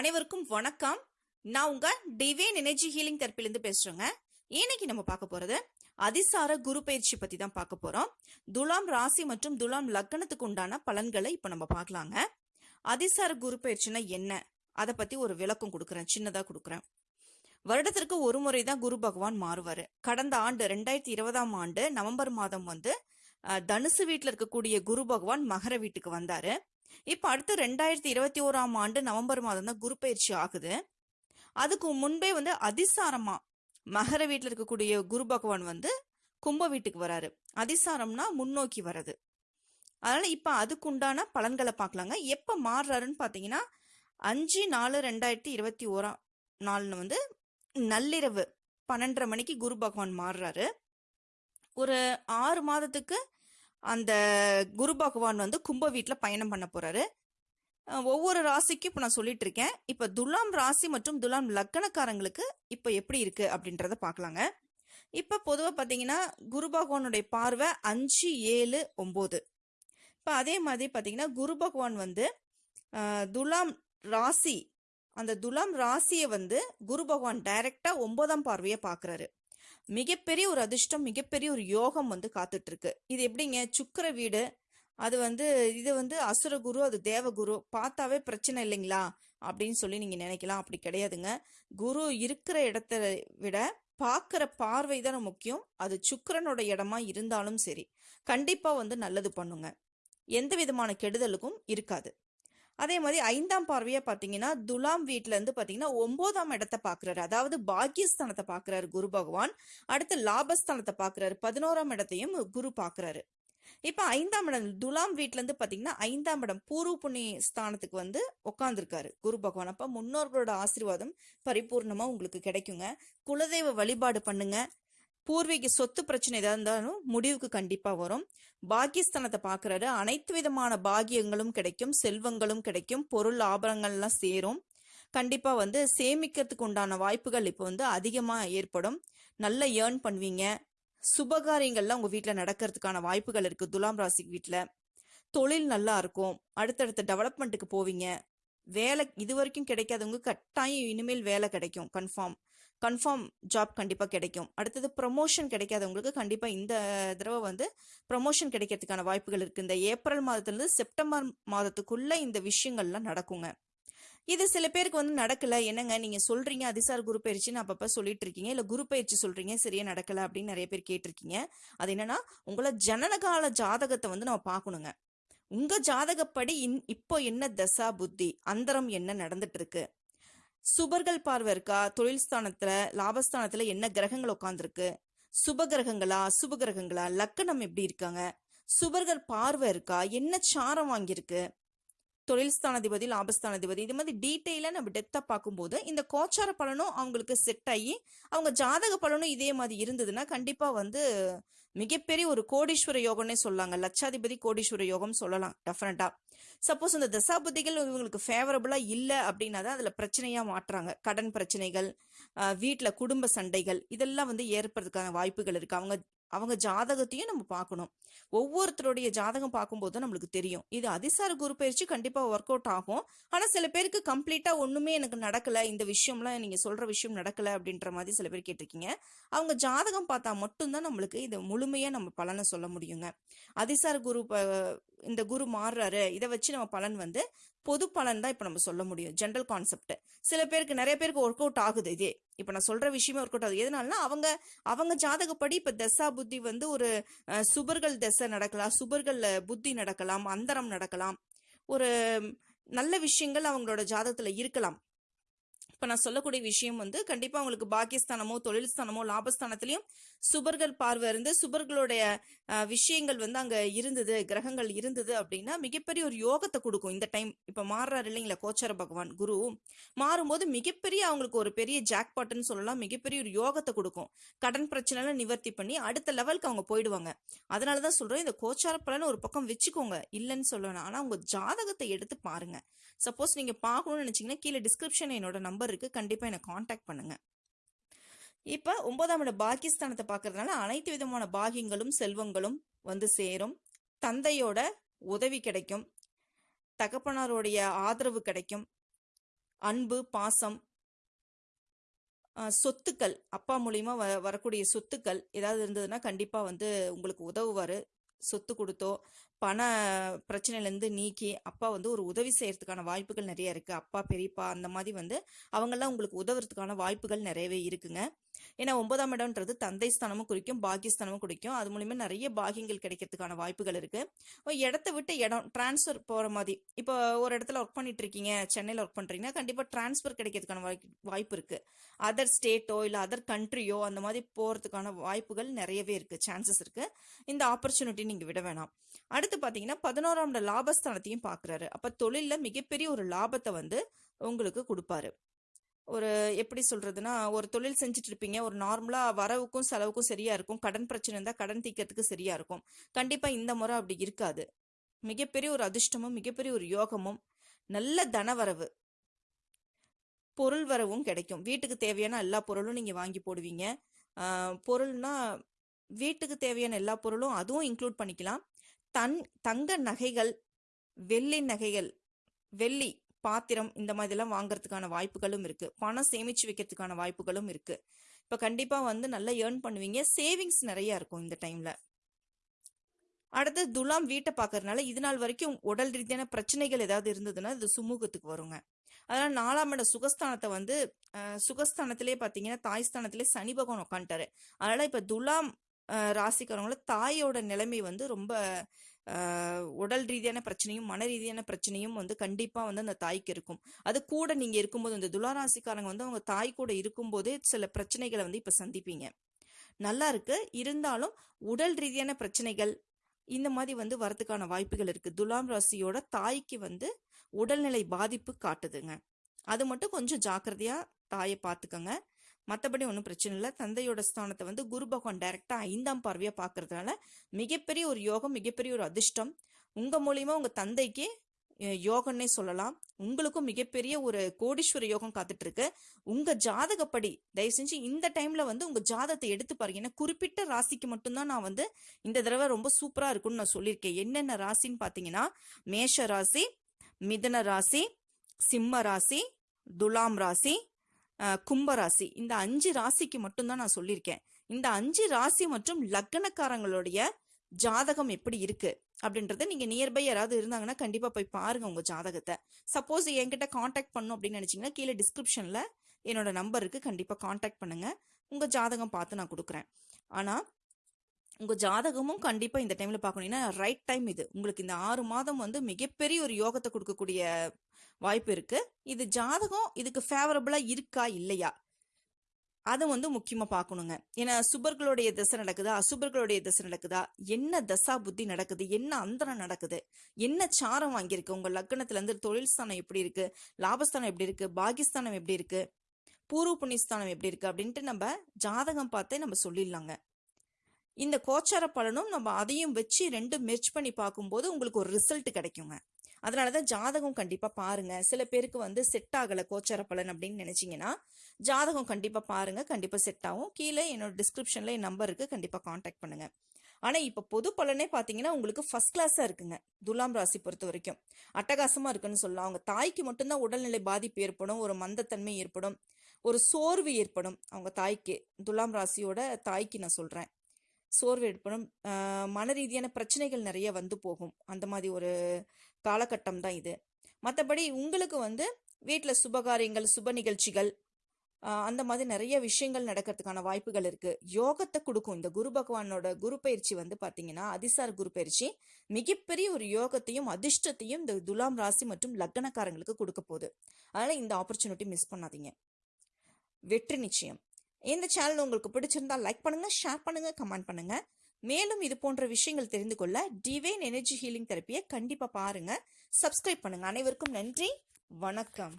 அனைவருக்கும் வணக்கம். நான் உங்க டிவைன் எனர்ஜி ஹீலிங் தெரப்பிலேருந்து பேசுறேங்க. இன்னைக்கு நம்ம பார்க்க போறது அதிசார குரு பயிற்சி பத்தி தான் பார்க்க போறோம். துலாம் ராசி மற்றும் துலாம் லக்னத்துக்கு உண்டான பலன்களை இப்போ நம்ம பார்க்கலாங்க. அதிசார குரு பயிற்சினா என்ன? அதை பத்தி ஒரு விளக்கம் கொடுக்குறேன் சின்னதா கொடுக்குறேன். வருடத்திற்கு ஒரு முறை தான் குரு பகவான் மாறுவாரு. கடந்த ஆண்டு ரெண்டாயிரத்தி இருபதாம் ஆண்டு நவம்பர் மாதம் வந்து தனுசு வீட்டில் இருக்கக்கூடிய குரு பகவான் மகர வீட்டுக்கு வந்தாரு. இப்போ அடுத்து ரெண்டாயிரத்தி இருபத்தி ஓராம் ஆண்டு நவம்பர் மாதம் தான் குரு பயிற்சி ஆகுது. அதுக்கு முன்பே வந்து அதிசாரமா மகர வீட்டில் இருக்கக்கூடிய குரு பகவான் வந்து கும்ப வீட்டுக்கு வராரு. அதிசாரம்னா முன்னோக்கி வர்றது. அதனால இப்போ அதுக்குண்டான பலன்களை பார்க்கலாங்க. எப்போ மாறுறாருன்னு பார்த்தீங்கன்னா அஞ்சு நாலு ரெண்டாயிரத்தி இருபத்தி ஓராம் நாள்னு வந்து நள்ளிரவு பன்னெண்டரை மணிக்கு குரு பகவான் மாறுறாரு. ஒரு ஆறு மாதத்துக்கு அந்த குரு பகவான் வந்து கும்ப வீட்டில் பயணம் பண்ண போறாரு. ஒவ்வொரு ராசிக்கும் இப்போ நான் சொல்லிட்டு இருக்கேன். இப்போ துலாம் ராசி மற்றும் துலாம் லக்கணக்காரங்களுக்கு இப்போ எப்படி இருக்கு அப்படின்றத பார்க்கலாங்க இப்போ பொதுவாக பார்த்தீங்கன்னா குரு பகவானுடைய பார்வை அஞ்சு ஏழு ஒம்பது. இப்போ அதே மாதிரி பார்த்தீங்கன்னா குரு பகவான் வந்து துலாம் ராசி அந்த துலாம் ராசியை வந்து குரு பகவான் டைரக்டாக ஒன்பதாம் பார்வையை பார்க்குறாரு மிகப்பெரிய ஒரு அதிர்ஷ்டம் மிகப்பெரிய ஒரு யோகம் வந்து காத்துட்டு இருக்கு இது எப்படிங்க? சுக்கர வீடு அது வந்து இது வந்து அசுரகுரு அது தேவகுரு பார்த்தாவே பிரச்சனை இல்லைங்களா? அப்படின்னு சொல்லி நீங்க நினைக்கலாம். அப்படி கிடையாதுங்க. குரு இருக்கிற இடத்த விட பார்க்குற பார்வை தான் முக்கியம். அது சுக்கரனோட இடமா இருந்தாலும் சரி கண்டிப்பா வந்து நல்லது பண்ணுங்க. எந்த விதமான கெடுதலுக்கும் இருக்காது. அதே மாதிரி ஐந்தாம் பார்வையா பாத்தீங்கன்னா துலாம் வீட்ல இருந்து பாத்தீங்கன்னா ஒன்பதாம் இடத்தை பாக்குறாரு அதாவது பாக்கியஸ்தானத்தை பாக்குறாரு குரு பகவான். அடுத்து லாபஸ்தானத்தை பாக்குறாரு பதினோராம் இடத்தையும் குரு பாக்குறாரு இப்ப ஐந்தாம் இடம் துலாம் வீட்டிலேருந்து இருந்து பாத்தீங்கன்னா ஐந்தாம் இடம் பூர்வ புண்ணிய ஸ்தானத்துக்கு வந்து உட்காந்துருக்காரு குரு பகவான். அப்ப முன்னோர்களோட ஆசீர்வாதம் பரிபூர்ணமா உங்களுக்கு கிடைக்குங்க. குலதெய்வ வழிபாடு பண்ணுங்க. பூர்வீக சொத்து பிரச்சனை எதாக இருந்தாலும் முடிவுக்கு கண்டிப்பாக வரும். பாக்கியஸ்தானத்தை பார்க்குறாரு அனைத்து விதமான பாகியங்களும் கிடைக்கும் செல்வங்களும் கிடைக்கும் பொருள் ஆபரணங்கள்லாம் சேரும். கண்டிப்பாக வந்து சேமிக்கிறதுக்கு உண்டான வாய்ப்புகள் இப்போ வந்து அதிகமாக ஏற்படும். நல்ல ஏர்ன் பண்ணுவீங்க. சுபகாரியங்கள்லாம் உங்கள் வீட்டில் நடக்கிறதுக்கான வாய்ப்புகள் இருக்குது துலாம் ராசி வீட்டில் தொழில் நல்லா இருக்கும். அடுத்தடுத்த டெவலப்மெண்ட்டுக்கு போவீங்க. வேலை இது வரைக்கும் கிடைக்காதவங்க கட்டாயம் இனிமேல் வேலை கிடைக்கும் கன்ஃபார்ம் கன்ஃபார்ம் ஜாப் கண்டிப்பாக கிடைக்கும். அடுத்தது ப்ரொமோஷன் கிடைக்காதவங்களுக்கு கண்டிப்பாக இந்த தடவை வந்து ப்ரமோஷன் கிடைக்கிறதுக்கான வாய்ப்புகள் இருக்குது இந்த ஏப்ரல் மாதத்துலேருந்து செப்டம்பர் மாதத்துக்குள்ளே இந்த விஷயங்கள்லாம் நடக்குங்க. இது சில பேருக்கு வந்து நடக்கல. என்னங்க நீங்க சொல்றீங்க அதிசார் குரு பயிற்சின்னு அப்பப்ப சொல்லிட்டு இருக்கீங்க. இல்ல குரு பயிற்சி சொல்றீங்க சரியா நடக்கல அப்படின்னு நிறைய பேர் கேட்டிருக்கீங்க. அது என்னன்னா உங்களை ஜனனகால ஜாதகத்தை வந்து நம்ம பார்க்கணுங்க. உங்க ஜாதகப்படி இன்- இப்போ என்ன தசா புத்தி அந்தரம் என்ன நடந்துட்டு இருக்கு? சுபர்கள் பார்வை இருக்கா? தொழில் ஸ்தானத்துல லாபஸ்தானத்துல என்ன கிரகங்கள் உட்காந்துருக்கு சுப கிரகங்களா? சுப கிரகங்களா? லக்கணம் எப்படி இருக்காங்க? சுபர்கள் பார்வை இருக்கா? என்ன சாரம் வாங்கியிருக்கு? தொழில் ஸ்தானாதிபதி லாபஸ்தானாதிபதி இது மாதிரி டீட்டெயிலாக நம்ம டெப்த்தாக பார்க்கும்போது இந்த கோச்சார பலனும் அவங்களுக்கு செட் ஆகி அவங்க ஜாதக பலனும் இதே மாதிரி இருந்ததுன்னா கண்டிப்பாக வந்து மிகப்பெரிய ஒரு கோடீஸ்வர யோகம்னே சொல்லாங்க லட்சாதிபதி கோடீஸ்வர யோகம் சொல்லலாம் டெஃபினட்டாக சப்போஸ் இந்த தசாபுத்திகள் இவங்களுக்கு ஃபேவரபுளாக இல்லை அப்படின்னா தான் அதில் பிரச்சனையாக மாட்டுறாங்க கடன் பிரச்சனைகள் வீட்டில் குடும்ப சண்டைகள் இதெல்லாம் வந்து ஏற்படுறதுக்கான வாய்ப்புகள் இருக்குது அவங்க அவங்க ஜாதகத்தையும் நம்ம பார்க்கணும். ஒவ்வொருத்தருடைய ஜாதகம் பார்க்கும்போது நம்மளுக்கு தெரியும். இது அதிசார குரு பயிற்சி கண்டிப்பாக ஒர்க் அவுட் ஆகும். ஆனால் சில பேருக்கு கம்ப்ளீட்டாக ஒன்றுமே எனக்கு நடக்கல இந்த விஷயம்லாம் நீங்கள் சொல்கிற விஷயம் நடக்கலை அப்படின்ற மாதிரி சில பேர் கேட்டிருக்கீங்க. அவங்க ஜாதகம் பார்த்தா மட்டும்தான் நம்மளுக்கு இதை முழுமையாக நம்ம பலனை சொல்ல முடியுங்க. அதிசார குரு ப- இந்த குரு மாறுறாரு இதை வச்சு நம்ம பலன் வந்து பொது பலன் தான் இப்போ நம்ம சொல்ல முடியும். ஜென்ரல் கான்செப்ட் சில பேருக்கு நிறைய பேருக்கு ஒர்க் அவுட் ஆகுது இதே. இப்போ நான் சொல்ற விஷயமே ஒர்க் அவுட் ஆகுது. எதனாலனா அவங்க அவங்க ஜாதகப்படி இப்போ தசா புத்தி வந்து ஒரு சுபர்கள் தசை நடக்கலாம். சுபர்கள் புத்தி நடக்கலாம். அந்தரம் நடக்கலாம். ஒரு நல்ல விஷயங்கள் அவங்களோட ஜாதகத்தில் இருக்கலாம். இப்போ நான் சொல்லக்கூடிய விஷயம் வந்து கண்டிப்பா அவங்களுக்கு பாக்கியஸ்தானமோ தொழில் ஸ்தானமோ லாபஸ்தானத்திலையும் சுபர்கள் பார்வை இருந்து சுபர்களுடைய விஷயங்கள் வந்து அங்க இருந்தது கிரகங்கள் இருந்தது அப்படின்னா மிகப்பெரிய ஒரு யோகத்தை கொடுக்கும் இந்த டைம். இப்ப மாறுறாரு இல்லைங்களா கோச்சார பகவான் குரு. மாறும்போது மிகப்பெரிய அவங்களுக்கு ஒரு பெரிய ஜாக்பாட்னு சொல்லலாம் மிகப்பெரிய ஒரு யோகத்தை கொடுக்கும். கடன் பிரச்சனைலாம் நிவர்த்தி பண்ணி அடுத்த லெவலுக்கு அவங்க போயிடுவாங்க. அதனாலதான் சொல்றேன் இந்த கோச்சார பலன் ஒரு பக்கம் வச்சுக்கோங்க. இல்லைன்னு சொல்லணும் ஆனா உங்க ஜாதகத்தை எடுத்து பாருங்க. சப்போஸ் நீங்க பார்க்கணும்னு நினைச்சீங்கன்னா கீழே டிஸ்கிரிப்ஷன் என்னோட நம்பர் நம்பருக்கு கண்டிப்பாக என்னை காண்டாக்ட் பண்ணுங்க. இப்போ ஒன்பதாம் இட பாகிஸ்தானத்தை பார்க்கறதுனால அனைத்து விதமான பாகியங்களும் செல்வங்களும் வந்து சேரும். தந்தையோட உதவி கிடைக்கும். தகப்பனாருடைய ஆதரவு கிடைக்கும். அன்பு பாசம் சொத்துக்கள் அப்பா மூலியமா வ வரக்கூடிய சொத்துக்கள் ஏதாவது இருந்ததுன்னா கண்டிப்பா வந்து உங்களுக்கு உதவுவாரு. சொத்து கொடுத்தோ பண பிரச்சனையிலேருந்து நீக்கி அப்பா வந்து ஒரு உதவி செய்யறதுக்கான வாய்ப்புகள் நிறைய இருக்குது அப்பா பெரியப்பா அந்த மாதிரி வந்து அவங்கெல்லாம் உங்களுக்கு உதவுறதுக்கான வாய்ப்புகள் நிறையவே இருக்குங்க. ஏன்னா ஒன்பதாம் இடம்ன்றது தந்தை ஸ்தானமும் குறிக்கும் பாக்கியஸ்தானமும் குறிக்கும். அது மூலியமா நிறைய பாகியங்கள் கிடைக்கிறதுக்கான வாய்ப்புகள் இருக்கு. இடத்த விட்டு இடம் டிரான்ஸ்ஃபர் போற மாதிரி. இப்போ ஒரு இடத்துல ஒர்க் பண்ணிட்டு இருக்கீங்க சென்னையில் ஒர்க் பண்றீங்கன்னா கண்டிப்பா டிரான்ஸ்ஃபர் கிடைக்கிறதுக்கான வாய்ப்பு வாய்ப்பு இருக்கு. அதர் ஸ்டேட்டோ இல்லை அதர் கண்ட்ரியோ அந்த மாதிரி போறதுக்கான வாய்ப்புகள் நிறையவே இருக்கு சான்சஸ் இருக்கு. இந்த ஆப்பர்ச்சுனிட்டி நீங்க விட வேணாம். அடுத்து பாத்தீங்கன்னா பதினோராம் லாபஸ்தானத்தையும் பாக்குறாரு. அப்ப தொழில்ல மிகப்பெரிய ஒரு லாபத்தை வந்து உங்களுக்கு கொடுப்பாரு. ஒரு எப்படி சொல்றதுன்னா ஒரு தொழில் செஞ்சுட்டு இருப்பீங்க ஒரு நார்மலா வரவுக்கும் செலவுக்கும் சரியா இருக்கும். கடன் பிரச்சனை இருந்தா கடன் தீர்க்கறதுக்கு சரியா இருக்கும். கண்டிப்பா இந்த முறை அப்படி இருக்காது. மிகப்பெரிய ஒரு அதிர்ஷ்டமும் மிகப்பெரிய ஒரு யோகமும் நல்ல தனவரவு பொருள் வரவும் கிடைக்கும். வீட்டுக்கு தேவையான எல்லா பொருளும் நீங்க வாங்கி போடுவீங்க. பொருள்னா வீட்டுக்கு தேவையான எல்லா பொருளும் அதுவும் இன்க்ளூட் பண்ணிக்கலாம். தன் தங்க நகைகள் வெள்ளி நகைகள் வெள்ளி பாத்திரம் இந்த மாதிரிலாம் வாங்குறதுக்கான வாய்ப்புகளும் இருக்கு. பணம் சேமிச்சு வைக்கிறதுக்கான வாய்ப்புகளும் இருக்கு. இப்ப கண்டிப்பா வந்து நல்லா ஏர்ன் பண்ணுவீங்க. சேவிங்ஸ் நிறைய இருக்கும் இந்த டைம்ல அடுத்து துலாம் வீட்டை பார்க்கறதுனால இது நாள் வரைக்கும் உடல் ரீதியான பிரச்சனைகள் ஏதாவது இருந்ததுன்னா இது சுமூகத்துக்கு வருங்க. அதனால நாலாம் இட சுகஸ்தானத்தை வந்து சுகஸ்தானத்திலே பார்த்தீங்கன்னா தாய்ஸ்தானத்திலே சனி பகவான் உட்காந்துட்டாரு அதனால இப்ப துலாம் அஹ், ராசிக்காரங்கள தாயோட நிலைமை வந்து ரொம்ப உடல் ரீதியான பிரச்சனையும் மன ரீதியான பிரச்சனையும் வந்து கண்டிப்பாக வந்து அந்த தாய்க்கு இருக்கும். அது கூட நீங்கள் இருக்கும்போது இந்த துளாராசிக்காரங்க வந்து அவங்க தாய் கூட இருக்கும்போதே சில பிரச்சனைகளை வந்து இப்போ சந்திப்பீங்க. நல்லா இருக்கு. இருந்தாலும் உடல் ரீதியான பிரச்சனைகள் இந்த மாதிரி வந்து வரதுக்கான வாய்ப்புகள் இருக்குது துலாம் ராசியோட தாய்க்கு வந்து உடல்நிலை பாதிப்பு காட்டுதுங்க. அது மட்டும் கொஞ்சம் ஜாக்கிரதையாக தாயை பார்த்துக்கங்க. மற்றபடி ஒன்றும் பிரச்சனை இல்லை. தந்தையோட ஸ்தானத்தை வந்து குரு பகவான் டைரக்டா ஐந்தாம் பார்வையாக பார்க்கறதுனால மிகப்பெரிய ஒரு யோகம் மிகப்பெரிய ஒரு அதிர்ஷ்டம். உங்கள் மூலியமாக உங்கள் தந்தைக்கு யோகன்னே சொல்லலாம். உங்களுக்கும் மிகப்பெரிய ஒரு கோடீஸ்வர யோகம் காத்துட்டு இருக்கு உங்க ஜாதகப்படி தயவு செஞ்சு இந்த டைம்ல வந்து உங்க ஜாதகத்தை எடுத்து பாருங்க. ஏன்னா குறிப்பிட்ட ராசிக்கு மட்டும்தான் நான் வந்து இந்த தடவை ரொம்ப சூப்பரா இருக்கும்னு நான் சொல்லியிருக்கேன். என்னென்ன ராசின்னு பாத்தீங்கன்னா மேஷ ராசி மிதுன ராசி சிம்ம ராசி துலாம் ராசி கும்பராசி. இந்த அஞ்சு ராசிக்கு மட்டும்தான் நான் சொல்லியிருக்கேன். இந்த அஞ்சு ராசி மற்றும் லக்னக்காரங்களுடைய ஜாதகம் எப்படி இருக்கு? அப்படின்றத நீங்க நியர்பை யாராவது இருந்தாங்கன்னா கண்டிப்பா போய் பாருங்க உங்க ஜாதகத்தை. சப்போஸ் என்கிட்ட காண்டாக்ட் பண்ணும் அப்படின்னு நினைச்சீங்கன்னா கீழே டிஸ்கிரிப்ஷன்ல என்னோட நம்பருக்கு கண்டிப்பா காண்டாக்ட் பண்ணுங்க. உங்க ஜாதகம் பார்த்து நான் கொடுக்குறேன். ஆனா உங்க ஜாதகமும் கண்டிப்பா இந்த டைம்ல பார்க்கணும். ஏன்னா ரைட் டைம் இது. உங்களுக்கு இந்த ஆறு மாதம் வந்து மிகப்பெரிய ஒரு யோகத்தை கொடுக்கக்கூடிய வாய்ப்பு இருக்கு. இது ஜாதகம் இதுக்கு ஃபேவரபிளா இருக்கா? இல்லையா? அதை வந்து முக்கியமா பார்க்கணுங்க. ஏன்னா சுபர்களுடைய திசை நடக்குதா? அசுபர்களுடைய தசை நடக்குதா? என்ன தசா புத்தி நடக்குது? என்ன அந்தரம் நடக்குது? என்ன சாரம் வாங்கியிருக்கு? உங்க லக்னத்துல இருந்து தொழில் ஸ்தானம் எப்படி இருக்கு? லாபஸ்தானம் எப்படி இருக்கு? பாகிஸ்தானம் எப்படி இருக்கு? பூர்வ புண்ணியஸ்தானம் எப்படி இருக்கு? அப்படின்ட்டு நம்ம ஜாதகம் பார்த்தே நம்ம சொல்லிடலாங்க. இந்த கோச்சார பலனும் நம்ம அதையும் வச்சு ரெண்டும் மெர்ச் பண்ணி பார்க்கும்போது உங்களுக்கு ஒரு ரிசல்ட் கிடைக்குங்க. அதனாலதான் ஜாதகம் கண்டிப்பாக பாருங்க. சில பேருக்கு வந்து செட் ஆகலை கோச்சார பலன் அப்படின்னு நினச்சிங்கன்னா ஜாதகம் கண்டிப்பாக பாருங்க. கண்டிப்பாக செட் ஆகும். கீழே என்னோட டிஸ்கிரிப்ஷனில் என் நம்பர் கண்டிப்பாக காண்டாக்ட் பண்ணுங்கள் ஆனால் இப்போ பொது பலனே பார்த்தீங்கன்னா உங்களுக்கு ஃபர்ஸ்ட் கிளாஸாக இருக்குங்க. துலாம் ராசி பொறுத்த வரைக்கும். அட்டகாசமாக இருக்குன்னு சொல்லலாம். அவங்க தாய்க்கு மட்டும்தான் உடல்நிலை பாதிப்பு ஏற்படும். ஒரு மந்தத்தன்மை ஏற்படும். ஒரு சோர்வு ஏற்படும். அவங்க தாய்க்கு. துலாம் ராசியோட தாய்க்கு நான் சொல்கிறேன் சோர்வு ஏற்படும். மன ரீதியான பிரச்சனைகள் நிறைய வந்து போகும். அந்த மாதிரி ஒரு காலகட்டம் தான் இது. மற்றபடி உங்களுக்கு வந்து வீட்டில் சுபகாரியங்கள் சுப நிகழ்ச்சிகள் அந்த மாதிரி நிறைய விஷயங்கள் நடக்கிறதுக்கான வாய்ப்புகள் இருக்கு. யோகத்தை கொடுக்கும். இந்த குரு பகவானோட குரு பயிற்சி வந்து பாத்தீங்கன்னா அதிசார குரு பயிற்சி மிகப்பெரிய ஒரு யோகத்தையும் அதிர்ஷ்டத்தையும் இந்த துலாம் ராசி மற்றும் லக்னக்காரங்களுக்கு கொடுக்க போகுது. அதனால இந்த ஆப்பர்ச்சுனிட்டி மிஸ் பண்ணாதீங்க. வெற்றி நிச்சயம். இந்த சேனல் உங்களுக்கு பிடிச்சிருந்தா லைக் பண்ணுங்க ஷேர் பண்ணுங்க கமெண்ட் பண்ணுங்க. மேலும் இது போன்ற விஷயங்கள் தெரிந்து கொள்ள டிவைன் எனர்ஜி ஹீலிங் தெரப்பியை கண்டிப்பா பாருங்க. சப்ஸ்கிரைப் பண்ணுங்க. அனைவருக்கும் நன்றி. வணக்கம்.